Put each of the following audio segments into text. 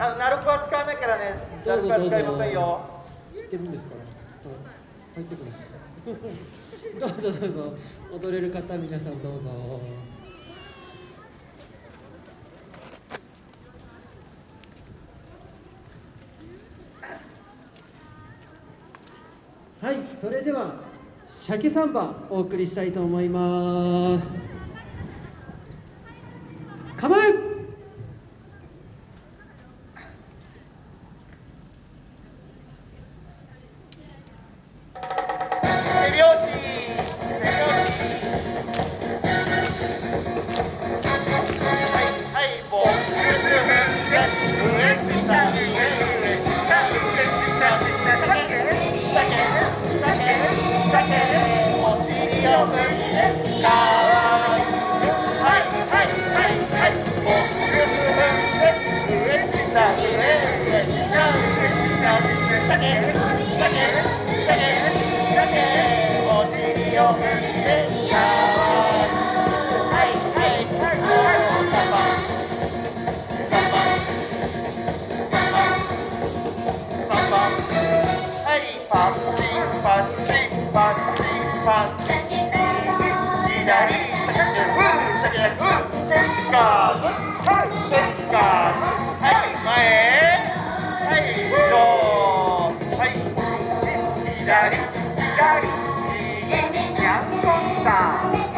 あのナルコは使わないからね。ナルコは使いませんよ。知ってるんですから。入ってくださいどうぞどうぞ。踊れる方皆さんどうぞ。はいそれでは鮭サンバお送りしたいと思います。構え Let's go! 左左右にゃんこスター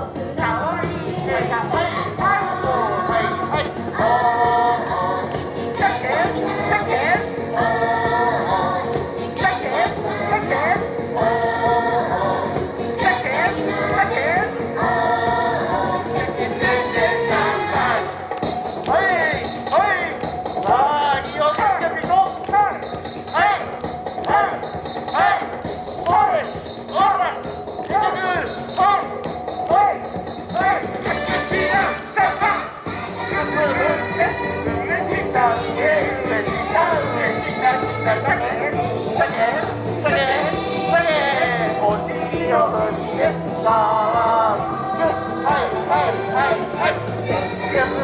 Yeah.